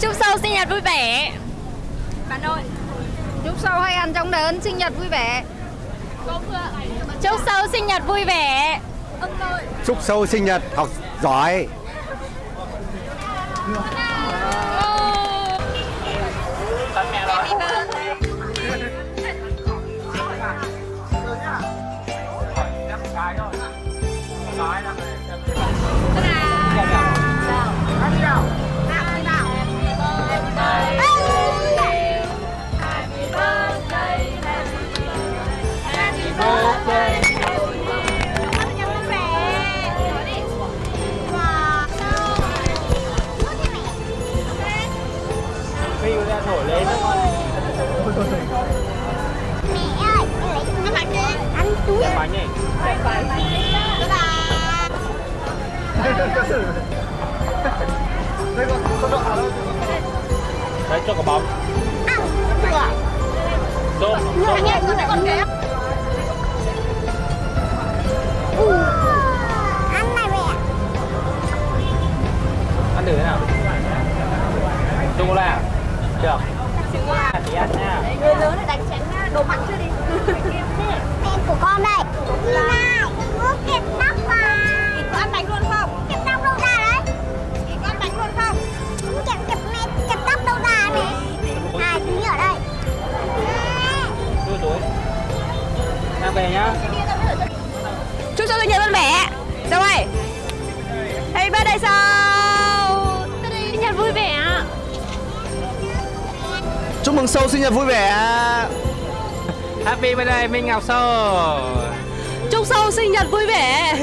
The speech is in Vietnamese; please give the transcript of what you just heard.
Sâu sinh nhật vui vẻ. Bạn ơi Chúc Sâu hay ăn trong đớn sinh nhật vui vẻ. Chúc Sâu sinh nhật vui vẻ. Chúc sâu sinh nhật học giỏi. Phi Mẹ ơi, nó lấy đi Ăn túi Bye bye Đấy cho quả bóng. Ăn Được Tôm Anh ơi, con còn kém Ăn này mẹ Ăn thử thế nào Sô-cô-la à? Được đồ mặn chưa đi? Em của con đây. Này, bố kẹp tóc vào Chị có ăn bánh luôn không? Kẹp tóc đâu ra đấy. Chị có ăn bánh luôn không? Kẹp kẹp mẹ kẹp tóc đâu ra mẹ À, tí ở đây. Túi Mang về nhá. Chúc Sâu sinh nhật vui vẻ Sâu ơi Happy birthday Sâu. Sinh nhật vui vẻ Chúc mừng sâu sinh nhật vui vẻ Happy birthday Minh Ngọc Sô. Chúc Sâu sinh nhật vui vẻ.